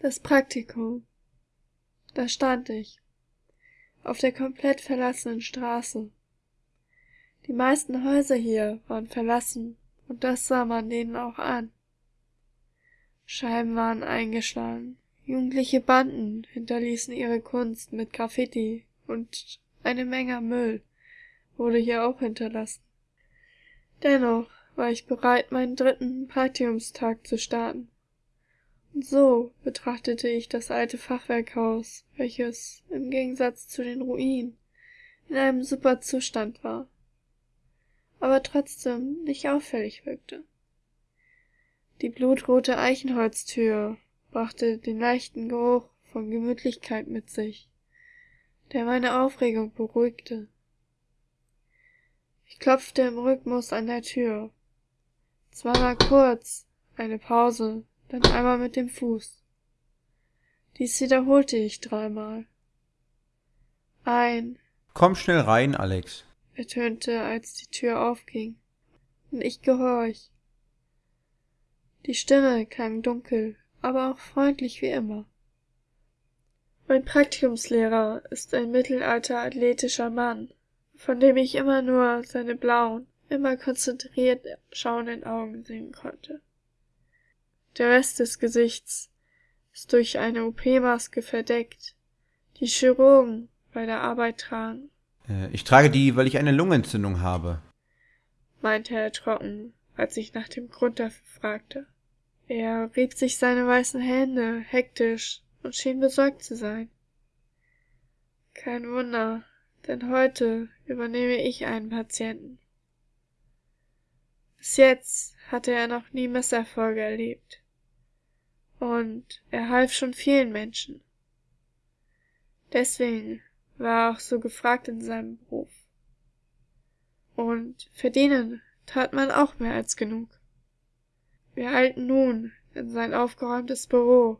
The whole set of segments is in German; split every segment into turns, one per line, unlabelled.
Das Praktikum. Da stand ich. Auf der komplett verlassenen Straße. Die meisten Häuser hier waren verlassen und das sah man denen auch an. Scheiben waren eingeschlagen. Jugendliche Banden hinterließen ihre Kunst mit Graffiti und eine Menge Müll wurde hier auch hinterlassen. Dennoch war ich bereit, meinen dritten Praktikumstag zu starten. So betrachtete ich das alte Fachwerkhaus, welches, im Gegensatz zu den Ruinen, in einem super Zustand war, aber trotzdem nicht auffällig wirkte. Die blutrote Eichenholztür brachte den leichten Geruch von Gemütlichkeit mit sich, der meine Aufregung beruhigte. Ich klopfte im Rhythmus an der Tür. Zweimal kurz, eine Pause, dann einmal mit dem Fuß. Dies wiederholte ich dreimal. Ein
Komm schnell rein, Alex,
ertönte, als die Tür aufging, und ich gehorch. Die Stimme klang dunkel, aber auch freundlich wie immer. Mein Praktikumslehrer ist ein mittelalter athletischer Mann, von dem ich immer nur seine blauen, immer konzentriert schauenden Augen sehen konnte. Der Rest des Gesichts ist durch eine OP-Maske verdeckt, die Chirurgen bei der Arbeit tragen.
Äh, ich trage die, weil ich eine Lungenentzündung habe,
meinte er trocken, als ich nach dem Grund dafür fragte. Er rieb sich seine weißen Hände hektisch und schien besorgt zu sein. Kein Wunder, denn heute übernehme ich einen Patienten. Bis jetzt hatte er noch nie Misserfolge erlebt. Und er half schon vielen Menschen. Deswegen war er auch so gefragt in seinem Beruf. Und verdienen tat man auch mehr als genug. Wir eilten nun in sein aufgeräumtes Büro,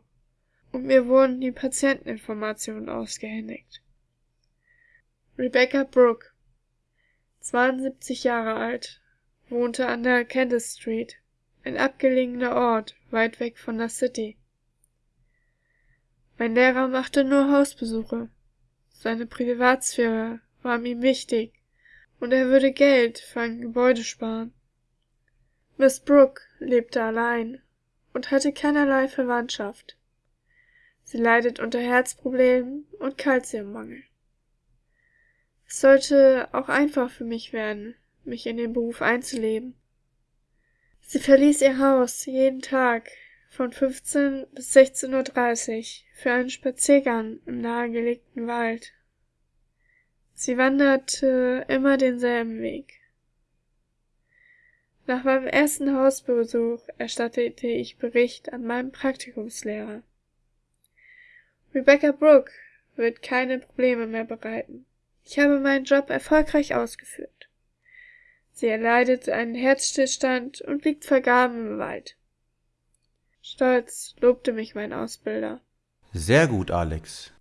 und mir wurden die Patienteninformationen ausgehändigt. Rebecca Brooke, 72 Jahre alt, wohnte an der Candice Street, ein abgelegener Ort weit weg von der City. Mein Lehrer machte nur Hausbesuche. Seine Privatsphäre war ihm wichtig, und er würde Geld für ein Gebäude sparen. Miss Brooke lebte allein und hatte keinerlei Verwandtschaft. Sie leidet unter Herzproblemen und Kalziummangel. Es sollte auch einfach für mich werden, mich in den Beruf einzuleben. Sie verließ ihr Haus jeden Tag von 15 bis 16.30 Uhr für einen Spaziergang im nahegelegten Wald. Sie wanderte immer denselben Weg. Nach meinem ersten Hausbesuch erstattete ich Bericht an meinen Praktikumslehrer. Rebecca Brooke wird keine Probleme mehr bereiten. Ich habe meinen Job erfolgreich ausgeführt. Sie erleidet einen Herzstillstand und liegt vergraben im Wald. Stolz lobte mich mein Ausbilder.
Sehr gut, Alex.